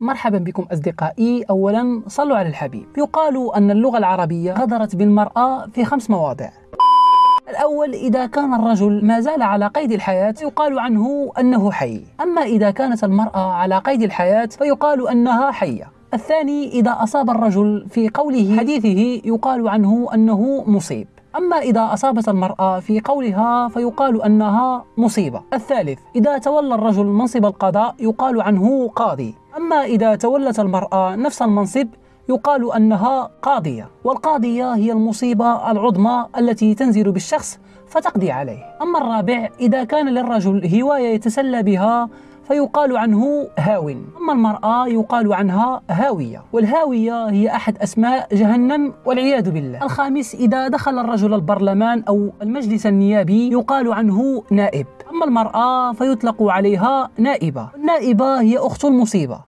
مرحبا بكم أصدقائي. أولا صلوا على الحبيب. يقال أن اللغة العربية غدرت بالمرأة في خمس مواضع. الأول إذا كان الرجل ما زال على قيد الحياة يقال عنه أنه حي. أما إذا كانت المرأة على قيد الحياة فيقال أنها حية. الثاني إذا أصاب الرجل في قوله حديثه يقال عنه أنه مصيب. أما إذا أصابت المرأة في قولها فيقال أنها مصيبة. الثالث إذا تولى الرجل منصب القضاء يقال عنه قاضي. أما إذا تولت المرأة نفس المنصب يقال أنها قاضية والقاضية هي المصيبة العظمى التي تنزل بالشخص فتقضي عليه. أما الرابع إذا كان للرجل هواية يتسلى بها فيقال عنه هاو. أما المرأة يقال عنها هاوية والهاوية هي أحد أسماء جهنم والعياذ بالله. الخامس إذا دخل الرجل البرلمان أو المجلس النيابي يقال عنه نائب. أما المرأة فيطلق عليها نائبة. النائبة هي أخت المصيبة.